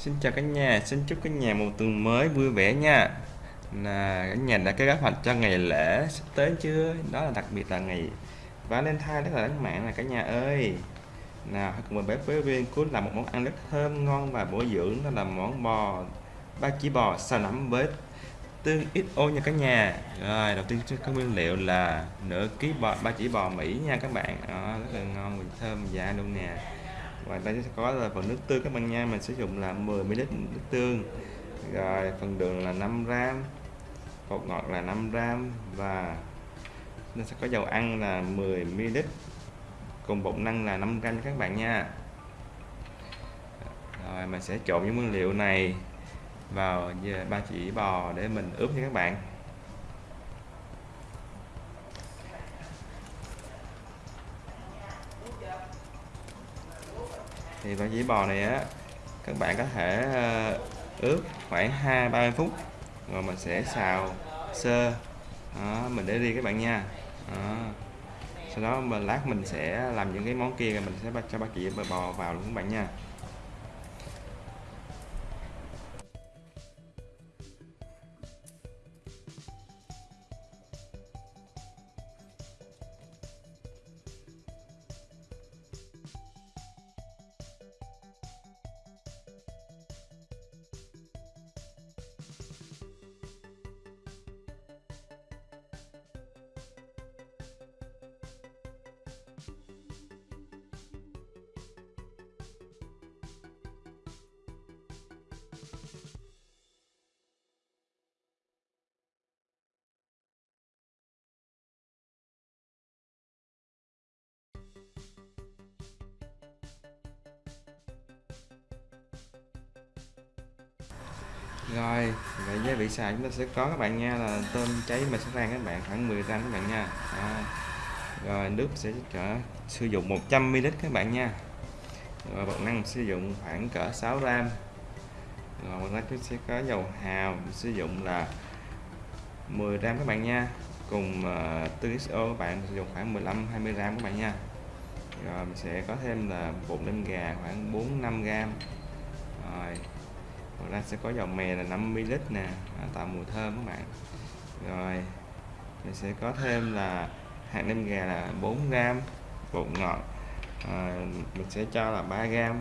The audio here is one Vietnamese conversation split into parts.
Xin chào cả nhà, xin chúc cả nhà một tuần mới vui vẻ nha. Là cả nhà đã có kế hoạch cho ngày lễ sắp tới chưa? Đó là đặc biệt là ngày Valentine rất là đáng mạng là cả nhà ơi. Nào, hãy cùng mình bếp với viên cuốn làm một món ăn rất thơm ngon và bổ dưỡng đó là món bò ba chỉ bò xào nấm với tương ít ô nha cả nhà. Rồi, đầu tiên có nguyên liệu là nửa ký bò ba chỉ bò Mỹ nha các bạn. Đó, rất là ngon và thơm dạ luôn nè và đây sẽ có là phần nước tương các bạn nha. Mình sử dụng là 10 ml nước tương. Rồi, phần đường là 5 gram bột ngọt là 5 gram và nó sẽ có dầu ăn là 10 ml cùng bột năng là 5 gram các bạn nha. Rồi, mình sẽ trộn những nguyên liệu này vào ba chỉ bò để mình ướp nha các bạn. Thì ba chỉ bò này á các bạn có thể ờ, ướp khoảng hai ba phút. Rồi mình sẽ xào sơ. Đó, mình để riêng các bạn nha. Đó. sau đó mình lát mình sẽ làm những cái món kia rồi mình sẽ cho ba chị bò vào luôn các bạn nha. Rồi vậy với vị xài chúng ta sẽ có các bạn nha là tôm cháy mình sẽ rang các bạn khoảng 10 gram các bạn nha. À. rồi nước sẽ trở sử dụng 100 ml các bạn nha. Rồi bột năng sử dụng khoảng cỡ 6 gram. Rồi bột năng sẽ có dầu hào sử dụng là 10 gram các bạn nha. Cùng ờ, uh, tương XO các bạn sử dụng khoảng 15 20 gram các bạn nha. Rồi mình sẽ có thêm là bột nêm gà khoảng 4 5 gram. Rồi ngoài ra sẽ có dầu mè là 50ml nè à, tạo mùi thơm các bạn. Rồi mình sẽ có thêm là hạt nêm gà là 4g bột ngọt à, mình sẽ cho là 3g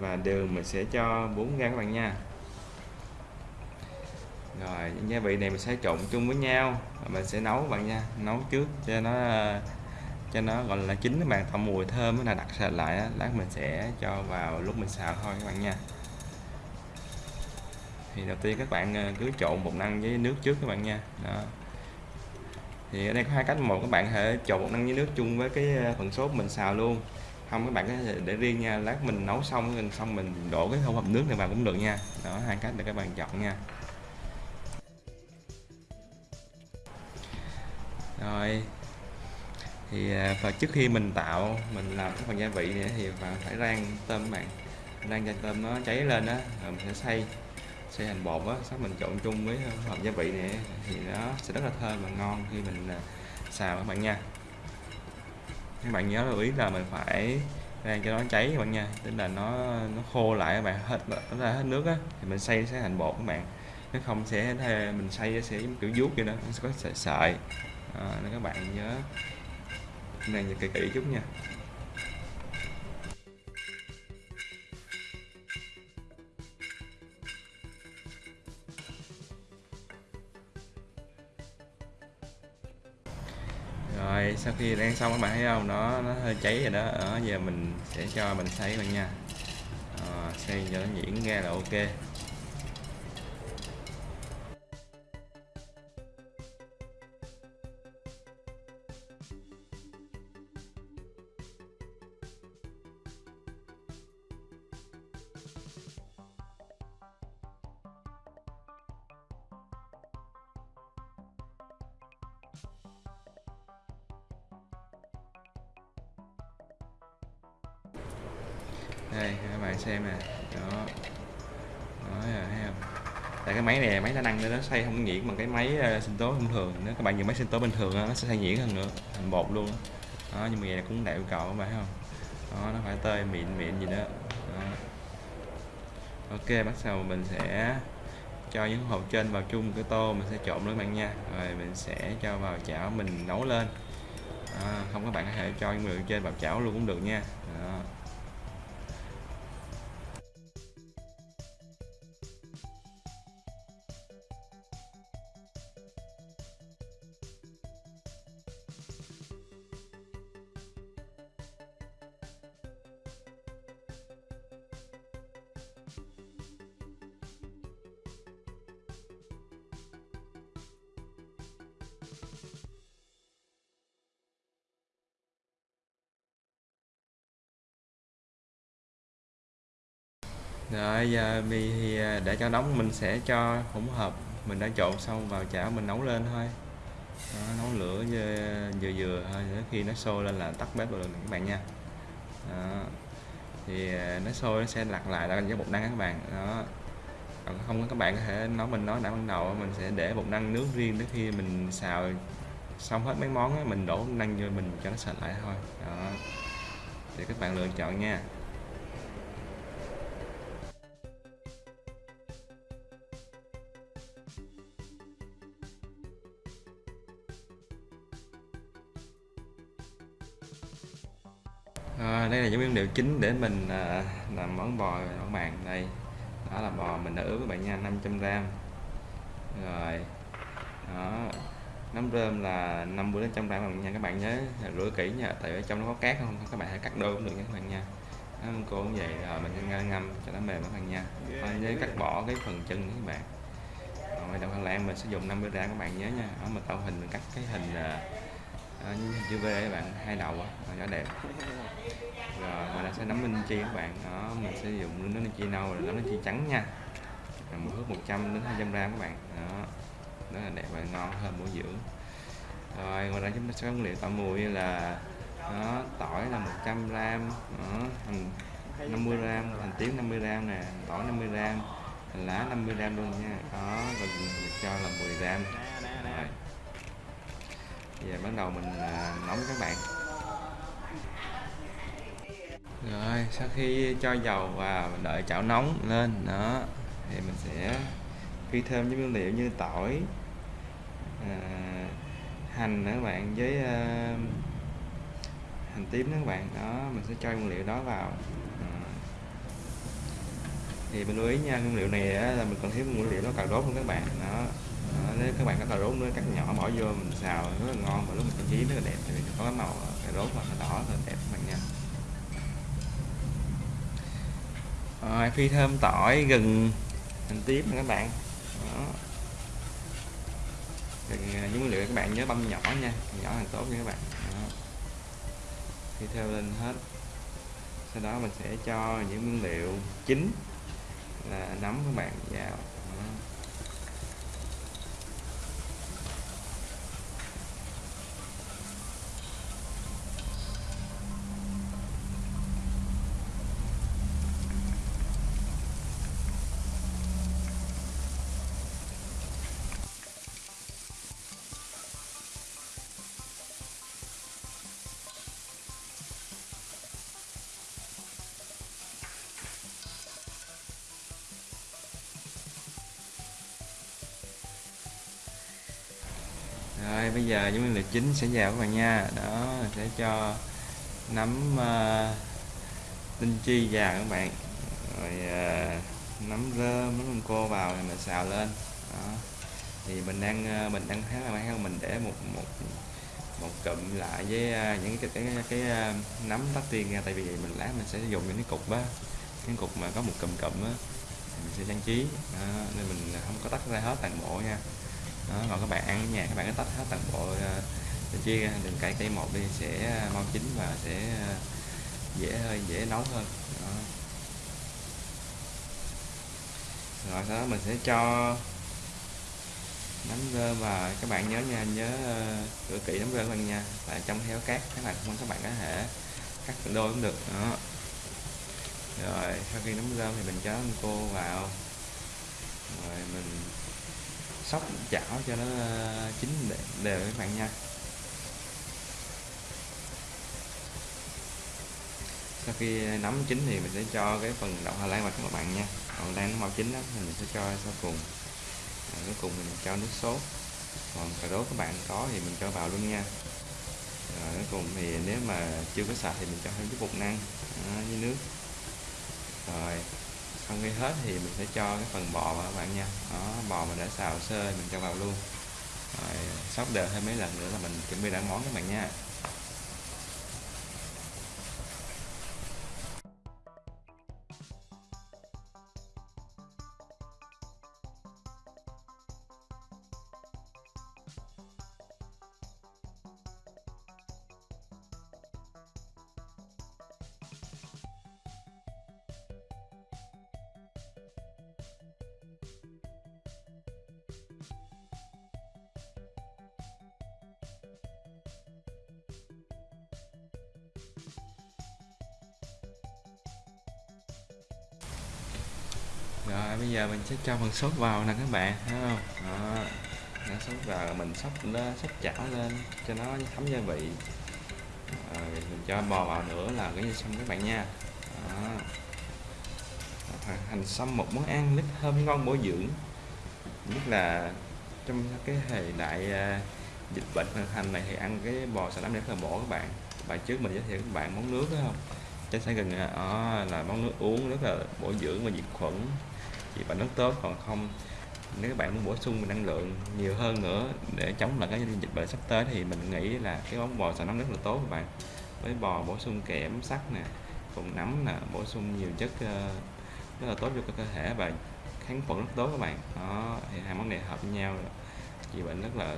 và đường mình sẽ cho 4g các bạn nha. Rồi những gia vị này mình sẽ trộn chung với nhau và mình sẽ nấu các bạn nha. Nấu trước cho nó cho nó gọi là chín các bạn tạo mùi thơm là đặt sệt lại lát mình sẽ cho vào lúc mình xào thôi các bạn nha thì đầu tiên các bạn ờ, cứ trộn bột năng với nước trước các bạn nha. Đó. Thì ở đây có hai cách. Một, các bạn thể trộn bột năng với nước chung với cái ờ, phần sốt mình xào luôn. Không, các bạn có thể để riêng nha, lát mình nấu xong xong mình đổ cái hỗn hợp nước này vào cũng được nha. Đó, hai cách để các bạn chọn nha. Rồi. Thì ờ, và trước khi mình tạo, mình làm cái phần gia vị này thì phải rang tôm các bạn. Rang cho tôm nó cháy lên á, rồi mình sẽ xay sẽ hành bột á sau mình trộn chung với ờ, hộp gia vị này thì nó sẽ rất là thơm và ngon khi mình ờ, xào các bạn nha. Các bạn nhớ lưu ý là mình phải rang cho nó cháy các bạn nha tức là nó nó khô lại các bạn hết nó ra hết nước á thì mình xay sẽ thành bột các bạn. Nếu không sẽ mình xay sẽ kiểu vuốt vậy đó nó sẽ có sợi sợi. À, nên các bạn nhớ nên nhìn kỹ kỹ chút nha. Rồi sau khi đang xong các bạn thấy không? Nó nó hơi cháy rồi đó. Ở giờ mình sẽ cho mình xay bạn nha. À, xay cho nó nhuyễn ra là ok. Đây các bạn xem nè. Đó. Đó thấy không? Tại cái máy này máy đa năng nên nó xay không nhuyễn bằng cái máy ờ, sinh tố thông thường. Nếu các bạn dùng máy sinh tố bình thường nó sẽ xay nhuyễn hơn nữa thành bột luôn đó nhưng mà vậy cũng đại yêu cầu các bạn thấy không? Đó nó phải tơi mịn mịn gì đó, đó. ok bắt đầu mình sẽ cho những hộp trên vào chung cái tô mình sẽ trộn nữa bạn nha. Rồi mình sẽ cho vào chảo mình nấu lên. À, không các bạn có thể cho những người trên vào chảo luôn cũng được nha. Rồi giờ vì thì à, để cho nóng mình sẽ cho hỗn hợp. Mình đã trộn xong vào chảo mình nấu lên thôi. Đó, nấu lửa vừa vừa thôi đến khi nó sôi lên là tắt bếp rồi các bạn nha. Đó. thì à, nó sôi nó sẽ lặt lại là cái bột năng các bạn. Đó. Còn không các bạn có thể nói mình nói đã ban đầu mình sẽ để bột năng nước riêng đến khi mình xào xong hết mấy món đó, mình đổ năng vô mình cho nó sạch lại thôi. Đó. Để các bạn lựa chọn nha. Chính để mình à, làm món bò các bạn đây. Đó là bò mình đã ướp các bạn nha 500 gram. Rồi đó. Nấm rơm là 50 đến 100 gram nha. Các bạn nhớ rửa kỹ nha tại ở trong nó có cát không? Các bạn hãy cắt đôi cũng được nha các bạn nha. Đó, cô cũng vậy. Rồi mình ngâm, ngâm cho nó mềm các bạn nha. Thôi nhớ cắt bỏ cái phần chân các bạn. Rồi đậu Hà Lan mình sử dụng 50 gram các bạn nhớ nha. Đó mình tạo hình mình cắt cái hình à, à như chữ V các bạn hai đầu á. Cho đẹp rồi mình sẽ nấm linh chi các bạn. Đó mình sẽ dùng nước linh chi nâu rồi nấm linh chi trắng nha. Rồi một hớp 100 đến 200 gram các bạn. Đó rất là đẹp và ngon hơn bổ dưỡng. Rồi ngoài ra chúng ta sẽ có nguyên liệu tạo mùi như là đó, tỏi là 100 gram đó, hành 50 gram hành tím 50 gram nè tỏi 50 gram hành lá 50 gram luôn nha. Đó và mình cho là 10 gram. Rồi giờ bắt đầu mình à, nóng các bạn rồi sau khi cho dầu vào đợi chảo nóng lên đó thì mình sẽ phi thêm những nguyên liệu như tỏi à, hành nữa các bạn với à, hành tím nữa các bạn. Đó mình sẽ cho nguyên liệu đó vào. À. thì mình lưu ý nha nguyên liệu này á, là mình còn thiếu nguyên liệu nó cà rốt luôn các bạn. Đó đó, nếu các bạn có cà rốt nữa cắt nhỏ bỏ vô mình xào rất là ngon. Và lúc mình trang trí rất là đẹp thì có cái màu cà rốt mà đỏ rất là đẹp. Rồi, phi thơm tỏi, gừng, hành tím các bạn. Đó. Gừng à, những nguyên liệu các bạn nhớ băm nhỏ nha nhỏ càng tốt nha các bạn. Đó. phi theo lên hết. Sau đó mình sẽ cho những nguyên liệu chính là nấm các bạn vào. Rồi bây giờ những nguyên liệu chính sẽ vào các bạn nha. Đó sẽ cho nấm uh, ờ, tinh chi vào các bạn. Rồi ờ, uh, nấm rơm nấm cô vào thì mình xào lên. Đó. Thì mình đang uh, mình đang thấy là mấy mình để một một một cụm lại với uh, những cái cái cái, cái uh, nấm tắt tiên ra. Tại vì mình lát mình sẽ dùng những cái cục á cái cục mà có một cụm cụm á mình sẽ trang trí. Đó, nên mình không có tách ra hết toàn bộ nha đó còn các bạn ăn ở nhà các bạn cứ tách hết toàn bộ uh, chia ra đừng cải cây một đi sẽ ờ, mau chín và sẽ uh, dễ hơi dễ nấu hơn. Đó. rồi sau đó mình sẽ cho nấm rơ và các bạn nhớ nha nhớ ờ, rửa kỹ nấm rơm bạn nha. Tại trong héo cát các bạn không các bạn có thể cắt đôi cũng được. Đó. Rồi sau khi nấm rơm thì mình cho cô vào. Rồi mình sóc chảo cho nó ờ, chín đều các bạn nha. Sau khi nấm chín thì mình sẽ cho cái phần đậu Hà Lan vào các bạn nha. Còn đang Lan nó mau chín đó thì mình sẽ cho sau cùng. À, cuối cùng mình cho nước sốt. Còn cà rốt các bạn có thì mình cho vào luôn nha. Rồi cuối cùng thì nếu mà chưa có sạch thì mình cho thêm chút bột năng à, với nước. Rồi xong khi hết thì mình sẽ cho cái phần bò vào các bạn nha. Đó, bò mình đã xào sơ, mình cho vào luôn. Rồi sóc đều thêm mấy lần nữa là mình chuẩn bị đã món các bạn nha. Rồi, bây giờ mình sẽ cho phần sốt vào nè các bạn, thấy không? Đó nó sốt vào mình sóc lên sóc chảo lên cho nó thấm gia vị. Rồi, mình cho bò vào nữa là cái như xong các bạn nha. Đó. hành xong một món ăn rất thơm ngon bổ dưỡng, nhất là trong cái thời đại à, dịch bệnh hoành hành này thì ăn cái bò xà lách rất là bổ các bạn. Bài trước mình giới thiệu các bạn món nước phải không? Trái sả gừng đó là món nước uống rất là bổ dưỡng và diệt khuẩn thì bạn rất tốt. Còn không, nếu các bạn muốn bổ sung năng lượng nhiều hơn nữa để chống lại cái dịch bệnh sắp tới thì mình nghĩ là cái món bò xào nóng rất là tốt các bạn. Với bò bổ sung kẽm, sắt nè cùng nấm nè, bổ sung nhiều chất ờ, rất là tốt cho cơ thể và kháng khuẩn rất tốt các bạn. Đó, thì hai món này hợp với nhau trị bệnh rất là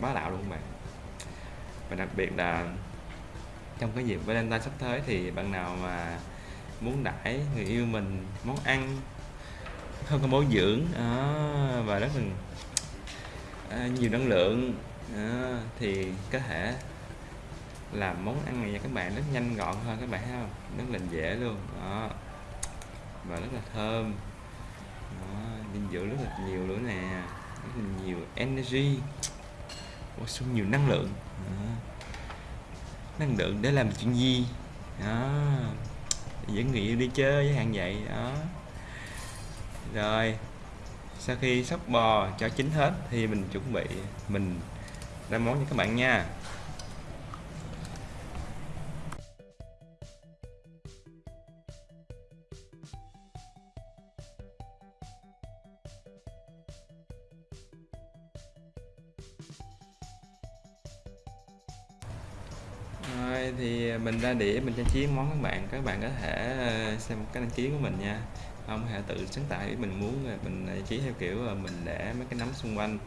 bá đạo luôn các bạn. Và đặc biệt là trong cái dịp Valentine sắp tới thì bạn nào mà muốn đãi người yêu mình món ăn không có bổ dưỡng à, và rất là à, nhiều năng lượng à, thì có thể làm món ăn này cho các bạn rất nhanh gọn hơn các bạn thấy không rất là dễ luôn đó và rất là thơm đó, dinh dưỡng rất là nhiều nữa nè rất là nhiều energy bổ sung nhiều năng lượng đó năng lượng để làm chuyện gì? Đó. Dẫn người yêu đi chơi với hàng vậy, đó. Rồi, sau khi sóc bò cho chín hết thì mình chuẩn bị, mình ra món cho các bạn nha. Mình trang trí món các bạn các bạn có thể ờ, xem cái đăng ký của mình nha. Không hãy tự sáng tạo mình muốn mình ờ, trang trí theo kiểu mình để mấy cái nấm xung quanh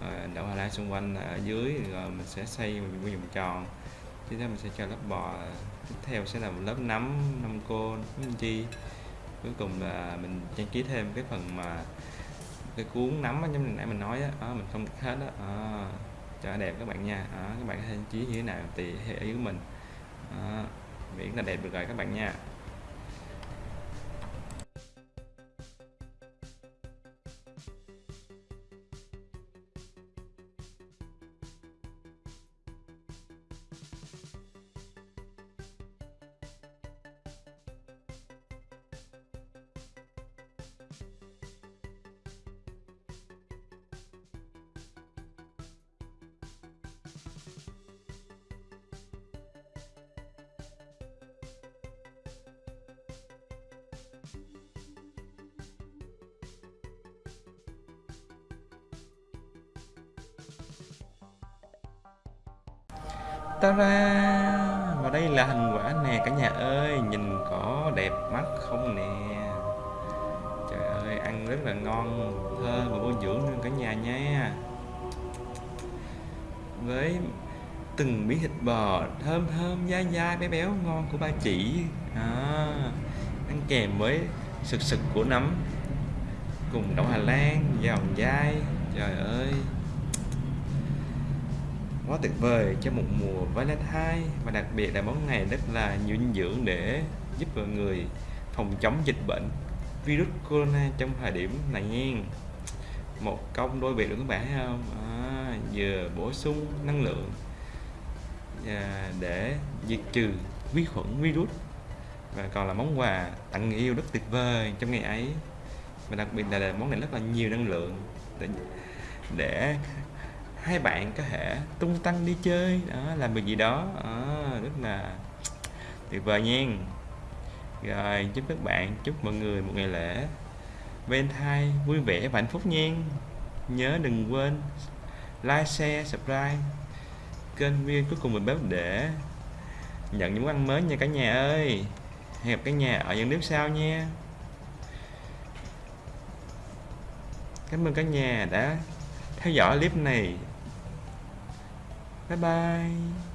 ờ, đậu Hà Lan xung quanh ở dưới rồi mình sẽ xây một vòng tròn. Tiếp theo mình sẽ cho lớp bò tiếp theo sẽ là một lớp nấm nấm cô nấm chi. Cuối cùng là mình trang trí thêm cái phần mà cái cuốn nấm giống như nãy mình nói á à, mình không hết đó, à, cho đẹp các bạn nha. À, các bạn trang trí như thế nào tùy theo ý của mình. Đó, miễn là đẹp được rồi các bạn nha. Ta ra. Và đây là thành quả nè cả nhà ơi. Nhìn có đẹp mắt không nè. Trời ơi ăn rất là ngon. Thơm và bổ dưỡng luôn cả nhà nha. Với từng miếng thịt bò thơm thơm dai dai béo béo ngon của ba chỉ. À, ăn kèm với sực sực của nấm cùng đậu Hà Lan giòn dai. Trời ơi quá tuyệt vời cho một mùa Valentine và đặc biệt là món này rất là nhiều dinh dưỡng để giúp mọi người phòng chống dịch bệnh virus corona trong thời điểm này nha. Một công đôi việc được các bạn? Thấy không? À, vừa bổ sung năng lượng à, để diệt trừ vi khuẩn virus. Và còn là món quà tặng người yêu rất tuyệt vời trong ngày ấy. Và đặc biệt là, là món này rất là nhiều năng lượng để, để hai bạn có thể tung tăng đi chơi đó làm việc gì đó. À, rất là tuyệt vời nha. Rồi chúc các bạn chúc mọi người một ngày lễ Valentine vui vẻ và hạnh phúc nha. Nhớ đừng quên like share subscribe kênh viên cuối cùng mình bếp để nhận những món ăn mới nha cả nhà ơi. Hẹn gặp cả nhà ở những clip sau nha. Cảm ơn cả nhà đã theo dõi clip này bye bye.